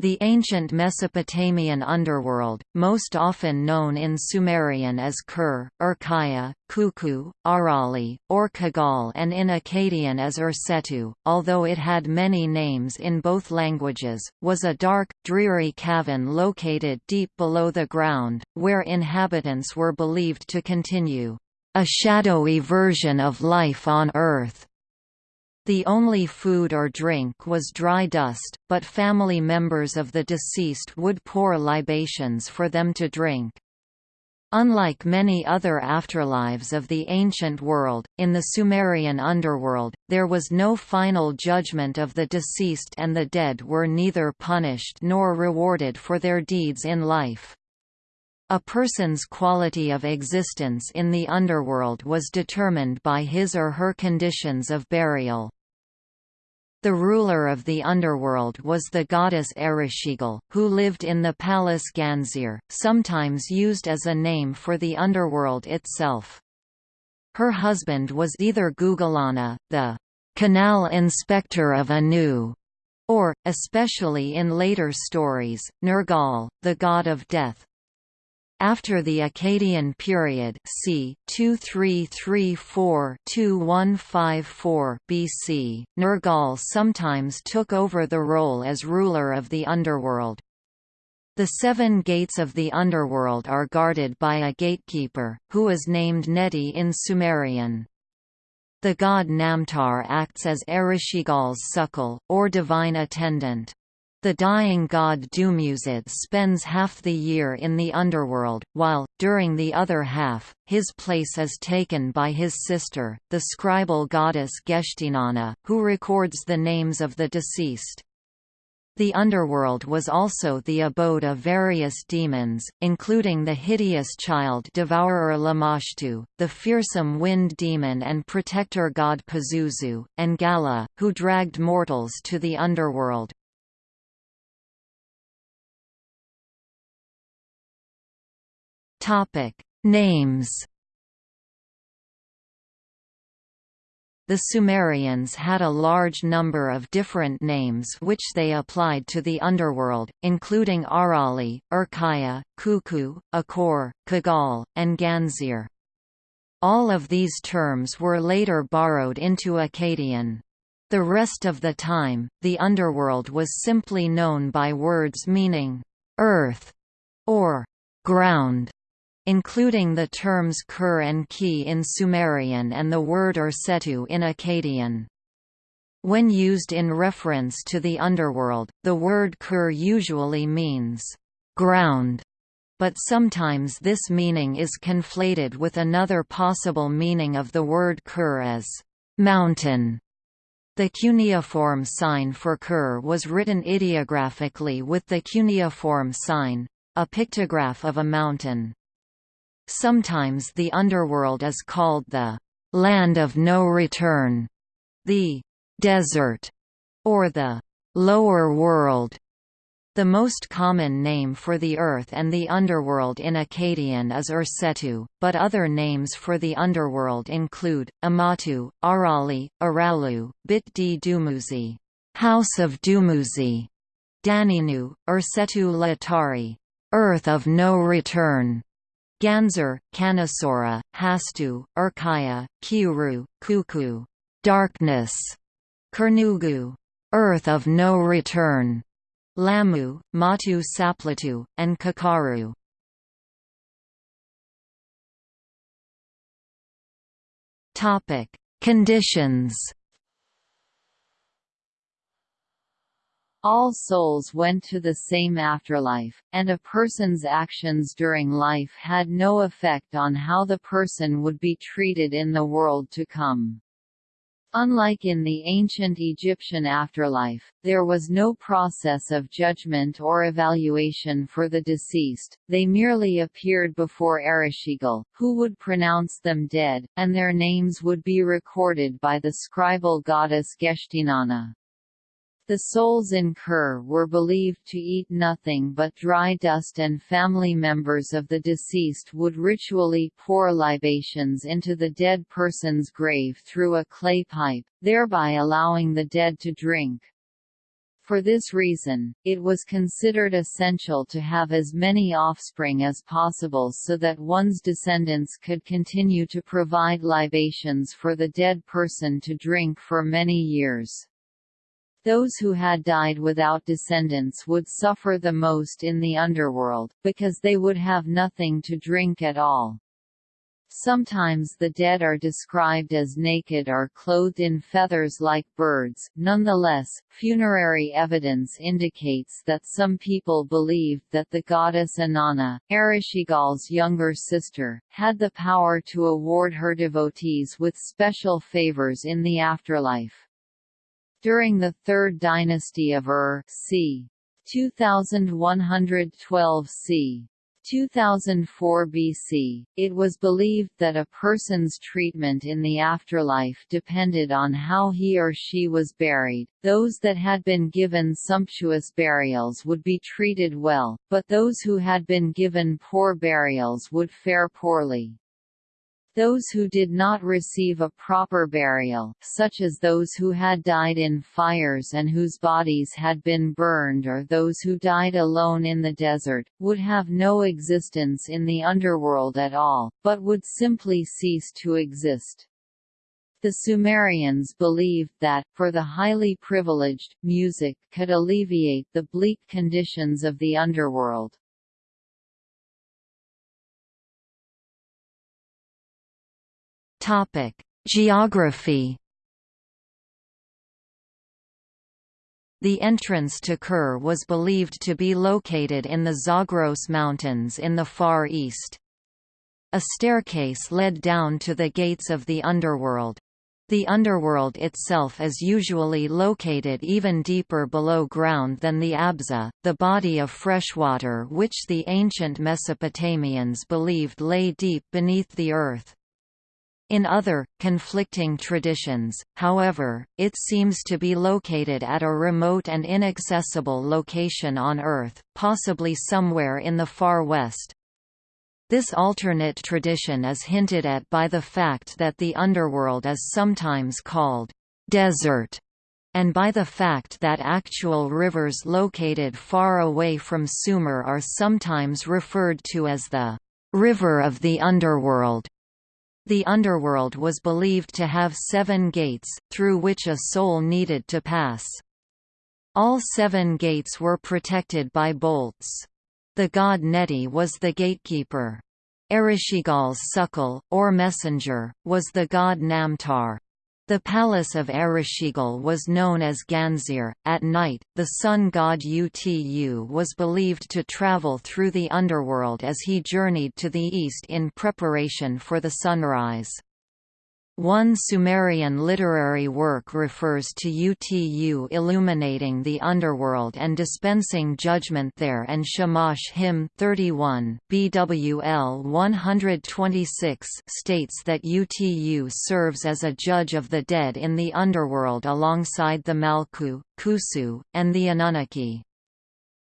The ancient Mesopotamian underworld, most often known in Sumerian as Kur, Urkaya, Kuku, Arali, or Kagal and in Akkadian as Ursetu, although it had many names in both languages, was a dark, dreary cavern located deep below the ground, where inhabitants were believed to continue, "...a shadowy version of life on Earth." The only food or drink was dry dust, but family members of the deceased would pour libations for them to drink. Unlike many other afterlives of the ancient world, in the Sumerian underworld, there was no final judgment of the deceased and the dead were neither punished nor rewarded for their deeds in life. A person's quality of existence in the underworld was determined by his or her conditions of burial. The ruler of the underworld was the goddess Ereshkigal, who lived in the palace Ganzir, sometimes used as a name for the underworld itself. Her husband was either Gugalana, the canal inspector of Anu, or, especially in later stories, Nergal, the god of death. After the Akkadian period c. 2334–2154 BC, Nergal sometimes took over the role as ruler of the underworld. The seven gates of the underworld are guarded by a gatekeeper, who is named Neti in Sumerian. The god Namtar acts as Ereshkigal's sukkal, or divine attendant. The dying god Dumuzid spends half the year in the underworld, while, during the other half, his place is taken by his sister, the scribal goddess Geshtinanna, who records the names of the deceased. The underworld was also the abode of various demons, including the hideous child devourer Lamashtu, the fearsome wind demon and protector god Pazuzu, and Gala, who dragged mortals to the underworld. Topic: Names. The Sumerians had a large number of different names which they applied to the underworld, including Arali, Urkaya, Kuku, Akor, Kagal, and Ganzir. All of these terms were later borrowed into Akkadian. The rest of the time, the underworld was simply known by words meaning, earth, or ground including the terms Kur and Ki in Sumerian and the word Ursetu in Akkadian. When used in reference to the underworld, the word Kur usually means ground, but sometimes this meaning is conflated with another possible meaning of the word Kur as mountain. The cuneiform sign for Kur was written ideographically with the cuneiform sign, a pictograph of a mountain. Sometimes the underworld is called the land of no return, the desert, or the lower world. The most common name for the earth and the underworld in Akkadian is Ursetu, but other names for the underworld include, Amatu, Arali, Aralu, Bit di Dumuzi, House of Dumuzi, Daninu, Ursetu Latari, Earth of no return, Ganzur, Kanasora, Hastu, Urkaya, Kiuru, Kuku, darkness, Kurnugu, earth of no return, Lamu, Matu Saplatu, and Kakaru. Topic: Conditions All souls went to the same afterlife, and a person's actions during life had no effect on how the person would be treated in the world to come. Unlike in the ancient Egyptian afterlife, there was no process of judgment or evaluation for the deceased, they merely appeared before Ereshkigal, who would pronounce them dead, and their names would be recorded by the scribal goddess Geshtinanna. The souls in Kur were believed to eat nothing but dry dust and family members of the deceased would ritually pour libations into the dead person's grave through a clay pipe, thereby allowing the dead to drink. For this reason, it was considered essential to have as many offspring as possible so that one's descendants could continue to provide libations for the dead person to drink for many years. Those who had died without descendants would suffer the most in the underworld, because they would have nothing to drink at all. Sometimes the dead are described as naked or clothed in feathers like birds. Nonetheless, funerary evidence indicates that some people believed that the goddess Inanna, Ereshkigal's younger sister, had the power to award her devotees with special favors in the afterlife. During the Third Dynasty of Ur c. 2112 c. 2004 BC, it was believed that a person's treatment in the afterlife depended on how he or she was buried. Those that had been given sumptuous burials would be treated well, but those who had been given poor burials would fare poorly. Those who did not receive a proper burial, such as those who had died in fires and whose bodies had been burned or those who died alone in the desert, would have no existence in the underworld at all, but would simply cease to exist. The Sumerians believed that, for the highly privileged, music could alleviate the bleak conditions of the underworld. Topic: Geography. The entrance to Kur was believed to be located in the Zagros Mountains in the Far East. A staircase led down to the gates of the underworld. The underworld itself is usually located even deeper below ground than the Abzu, the body of freshwater which the ancient Mesopotamians believed lay deep beneath the earth. In other, conflicting traditions, however, it seems to be located at a remote and inaccessible location on Earth, possibly somewhere in the far west. This alternate tradition is hinted at by the fact that the underworld is sometimes called desert, and by the fact that actual rivers located far away from Sumer are sometimes referred to as the river of the underworld. The underworld was believed to have seven gates, through which a soul needed to pass. All seven gates were protected by bolts. The god Neti was the gatekeeper. Ereshkigal's sukkal, or messenger, was the god Namtar. The palace of Ereshkigal was known as Ganzir. At night, the sun god Utu was believed to travel through the underworld as he journeyed to the east in preparation for the sunrise. One Sumerian literary work refers to Utu illuminating the underworld and dispensing judgment there and Shamash hymn 31 BWL 126 states that Utu serves as a judge of the dead in the underworld alongside the Malku, Kusu, and the Anunnaki.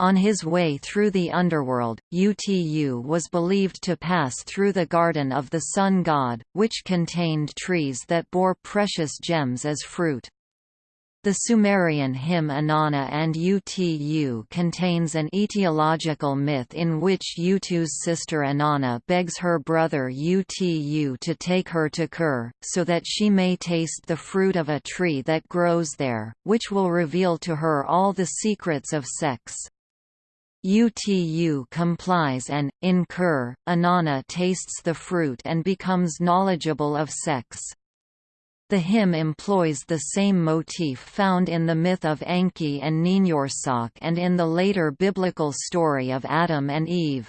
On his way through the underworld, Utu was believed to pass through the garden of the sun god, which contained trees that bore precious gems as fruit. The Sumerian hymn Inanna and Utu contains an etiological myth in which Utu's sister Inanna begs her brother Utu to take her to Kur, so that she may taste the fruit of a tree that grows there, which will reveal to her all the secrets of sex. UTU complies and, in Kur, Inanna tastes the fruit and becomes knowledgeable of sex. The hymn employs the same motif found in the myth of Enki and Ninhursag and in the later biblical story of Adam and Eve.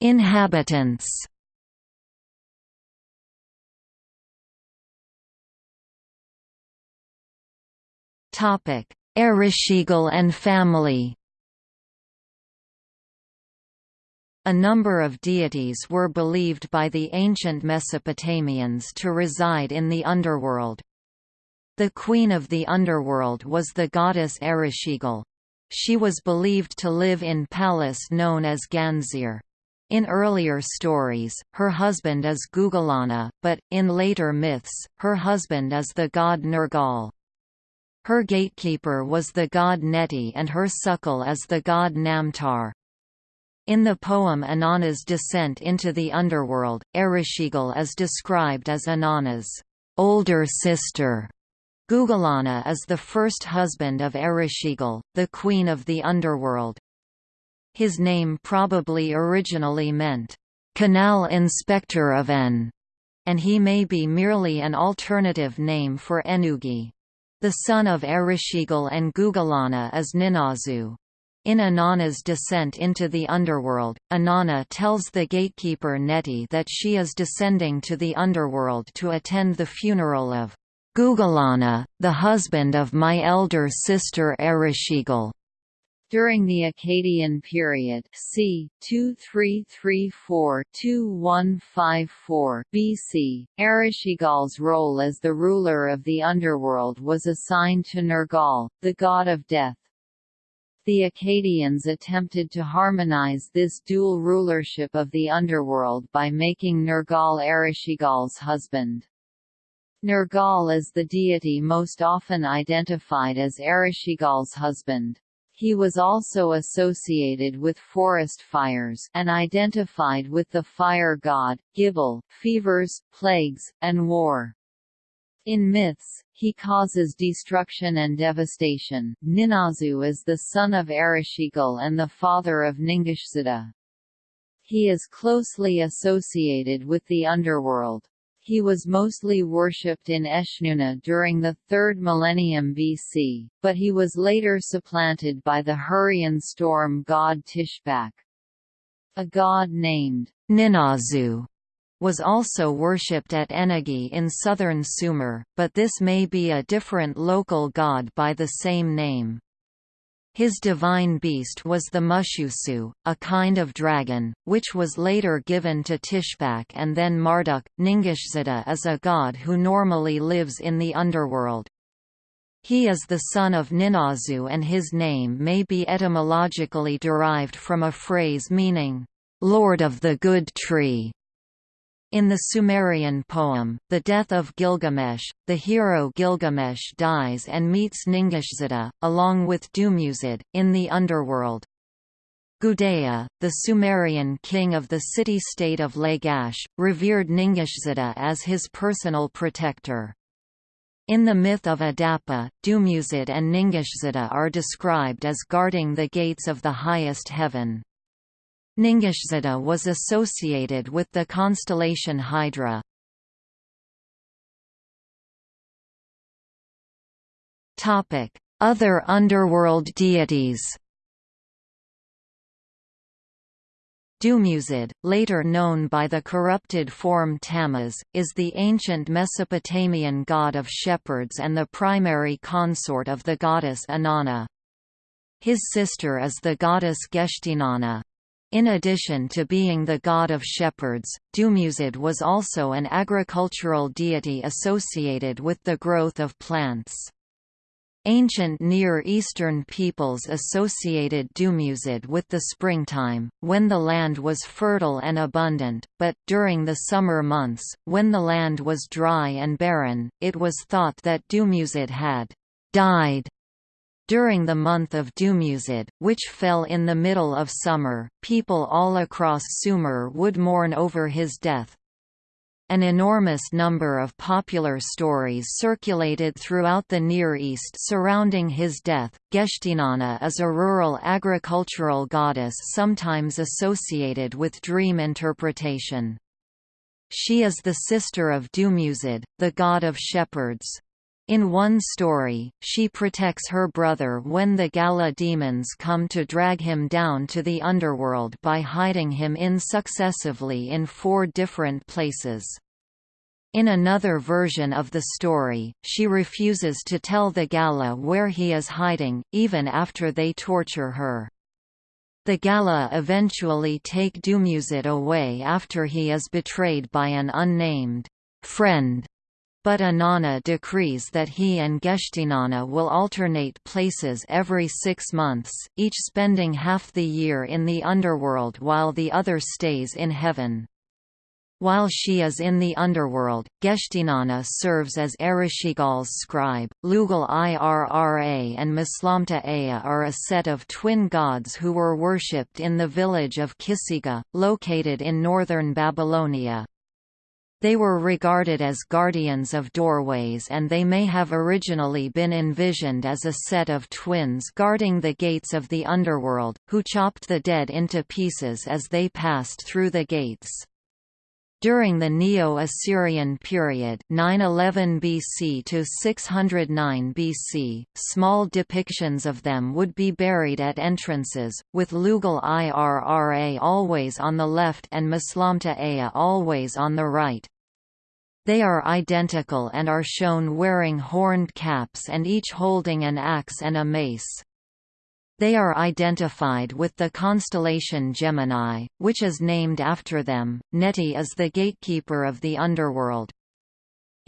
Inhabitants Topic: Ereshkigal and family. A number of deities were believed by the ancient Mesopotamians to reside in the underworld. The queen of the underworld was the goddess Ereshkigal. She was believed to live in palace known as Ganzir. In earlier stories, her husband is Gugalana, but, in later myths, her husband is the god Nergal. Her gatekeeper was the god Neti and her sukkal is the god Namtar. In the poem Inanna's descent into the underworld, Ereshkigal is described as Inanna's older sister. Gugalana is the first husband of Ereshkigal, the queen of the underworld. His name probably originally meant, "...canal inspector of En", and he may be merely an alternative name for Ennugi. The son of Ereshkigal and Gugalana is Ninazu. In Inanna's descent into the underworld, Inanna tells the gatekeeper Neti that she is descending to the underworld to attend the funeral of Gugalana, the husband of my elder sister Ereshkigal. During the Akkadian period c. 2334–2154 BC, Ereshkigal's role as the ruler of the underworld was assigned to Nergal, the god of death. The Akkadians attempted to harmonize this dual rulership of the underworld by making Nergal Ereshkigal's husband. Nergal is the deity most often identified as Ereshkigal's husband. He was also associated with forest fires and identified with the fire god, Gibil, fevers, plagues, and war. In myths, he causes destruction and devastation. Ninazu is the son of Ereshkigal and the father of Ningishzida. He is closely associated with the underworld. He was mostly worshipped in Eshnunna during the 3rd millennium BC, but he was later supplanted by the Hurrian storm god Tishpak. A god named Ninazu was also worshipped at Ennugi in southern Sumer, but this may be a different local god by the same name. His divine beast was the Mushusu, a kind of dragon, which was later given to Tishpak and then Marduk. Ningishzida is a god who normally lives in the underworld. He is the son of Ninazu and his name may be etymologically derived from a phrase meaning, Lord of the Good Tree. In the Sumerian poem, The Death of Gilgamesh, the hero Gilgamesh dies and meets Ningishzida, along with Dumuzid, in the underworld. Gudea, the Sumerian king of the city-state of Lagash, revered Ningishzida as his personal protector. In the myth of Adapa, Dumuzid and Ningishzida are described as guarding the gates of the highest heaven. Ningishzida was associated with the constellation Hydra. Other underworld deities Dumuzid, later known by the corrupted form Tammuz, is the ancient Mesopotamian god of shepherds and the primary consort of the goddess Inanna. His sister is the goddess Geshtinanna. In addition to being the god of shepherds, Dumuzid was also an agricultural deity associated with the growth of plants. Ancient Near Eastern peoples associated Dumuzid with the springtime, when the land was fertile and abundant, but, during the summer months, when the land was dry and barren, it was thought that Dumuzid had died during the month of Dumuzid, which fell in the middle of summer, people all across Sumer would mourn over his death. An enormous number of popular stories circulated throughout the Near East surrounding his death. Geshtinanna is a rural agricultural goddess sometimes associated with dream interpretation. She is the sister of Dumuzid, the god of shepherds. In one story, she protects her brother when the Gala demons come to drag him down to the underworld by hiding him in successively in four different places. In another version of the story, she refuses to tell the Gala where he is hiding, even after they torture her. The Gala eventually take Dumuzid away after he is betrayed by an unnamed friend But Inanna decrees that he and Geshtinanna will alternate places every six months, each spending half the year in the underworld while the other stays in heaven. While she is in the underworld, Geshtinanna serves as Ereshkigal's scribe. Lugal Irra and Mislamta Ea are a set of twin gods who were worshipped in the village of Kisiga, located in northern Babylonia. They were regarded as guardians of doorways and they may have originally been envisioned as a set of twins guarding the gates of the underworld, who chopped the dead into pieces as they passed through the gates. During the Neo-Assyrian period 911 BC to 609 BC, small depictions of them would be buried at entrances, with Lugal Irra always on the left and Mislamta Ea always on the right. They are identical and are shown wearing horned caps and each holding an axe and a mace. They are identified with the constellation Gemini, which is named after them. Neti is the gatekeeper of the underworld.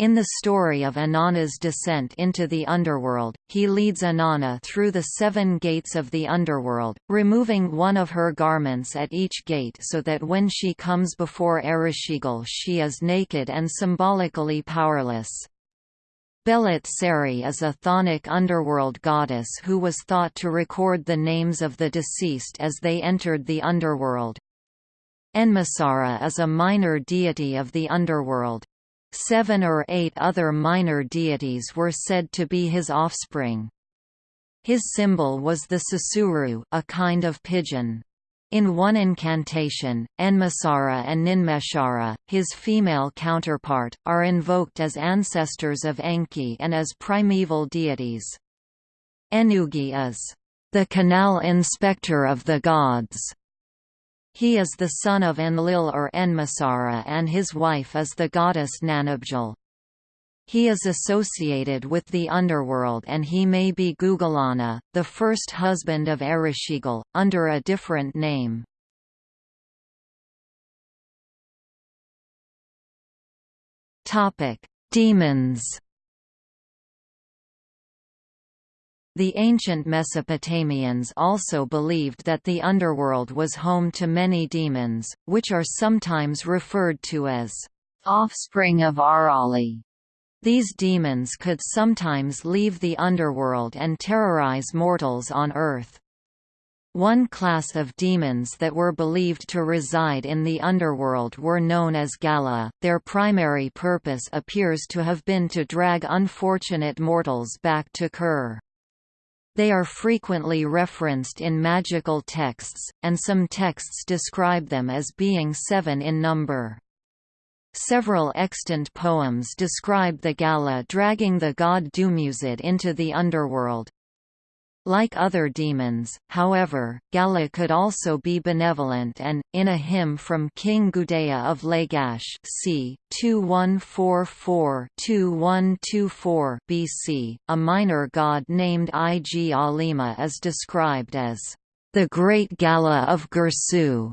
In the story of Inanna's descent into the underworld, he leads Inanna through the seven gates of the underworld, removing one of her garments at each gate so that when she comes before Ereshkigal she is naked and symbolically powerless. Belit Seri is a chthonic underworld goddess who was thought to record the names of the deceased as they entered the underworld. Enmasara is a minor deity of the underworld. Seven or eight other minor deities were said to be his offspring. His symbol was the susuru, a kind of pigeon. In one incantation, Enmasara and Ninmeshara, his female counterpart, are invoked as ancestors of Enki and as primeval deities. Ennugi is the canal inspector of the gods. He is the son of Enlil or Enmasara and his wife is the goddess Nanabjal. He is associated with the underworld and he may be Gugalana, the first husband of Ereshkigal, under a different name. Demons The ancient Mesopotamians also believed that the underworld was home to many demons, which are sometimes referred to as offspring of Arali. These demons could sometimes leave the underworld and terrorize mortals on Earth. One class of demons that were believed to reside in the underworld were known as Gala. Their primary purpose appears to have been to drag unfortunate mortals back to Kur. They are frequently referenced in magical texts, and some texts describe them as being seven in number. Several extant poems describe the Gala dragging the god Dumuzid into the underworld. Like other demons, however, Gala could also be benevolent and, in a hymn from King Gudea of Lagash c. 2144-2124 BC, a minor god named Ig Alima is described as the great Gala of Girsu.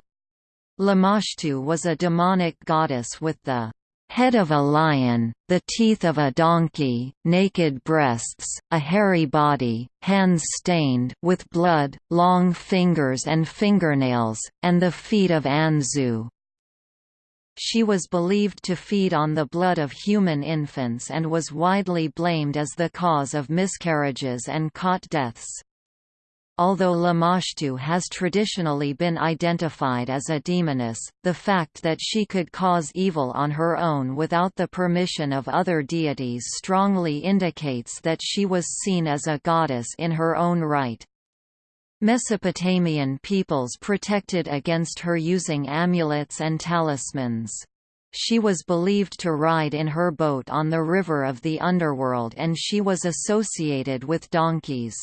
Lamashtu was a demonic goddess with the head of a lion, the teeth of a donkey, naked breasts, a hairy body, hands stained with blood, long fingers and fingernails, and the feet of Anzu. She was believed to feed on the blood of human infants and was widely blamed as the cause of miscarriages and cot deaths. Although Lamashtu has traditionally been identified as a demoness, the fact that she could cause evil on her own without the permission of other deities strongly indicates that she was seen as a goddess in her own right. Mesopotamian peoples protected against her using amulets and talismans. She was believed to ride in her boat on the river of the underworld and she was associated with donkeys.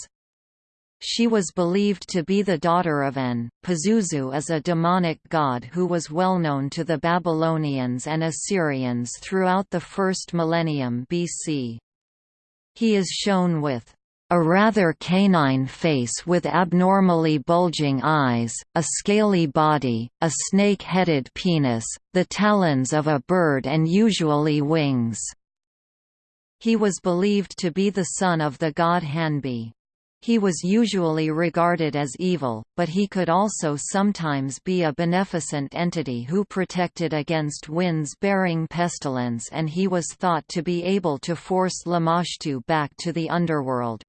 She was believed to be the daughter of En. Pazuzu is a demonic god who was well known to the Babylonians and Assyrians throughout the first millennium BC. He is shown with a rather canine face with abnormally bulging eyes, a scaly body, a snake-headed penis, the talons of a bird and usually wings. He was believed to be the son of the god Hanbi. He was usually regarded as evil, but he could also sometimes be a beneficent entity who protected against winds bearing pestilence and he was thought to be able to force Lamashtu back to the underworld.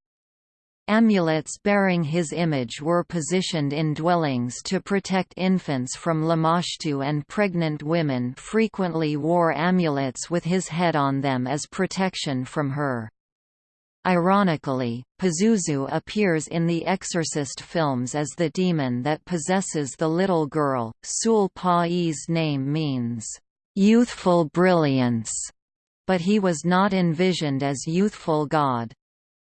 Amulets bearing his image were positioned in dwellings to protect infants from Lamashtu and pregnant women frequently wore amulets with his head on them as protection from her. Ironically, Pazuzu appears in the Exorcist films as the demon that possesses the little girl. Sul Pa's name means, youthful brilliance, but he was not envisioned as youthful god.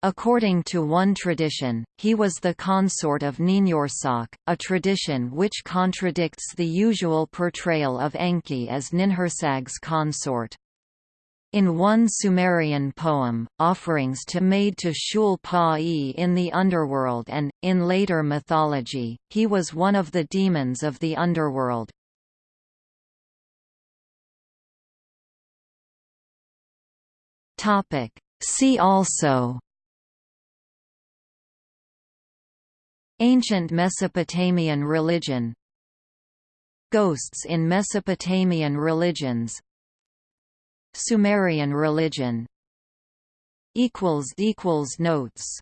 According to one tradition, he was the consort of Ninhursag, a tradition which contradicts the usual portrayal of Enki as Ninhursag's consort. In one Sumerian poem, offerings to made to Shul Pa-e in the underworld and, in later mythology, he was one of the demons of the underworld. See also Ancient Mesopotamian religion Ghosts in Mesopotamian religions Sumerian religion. Notes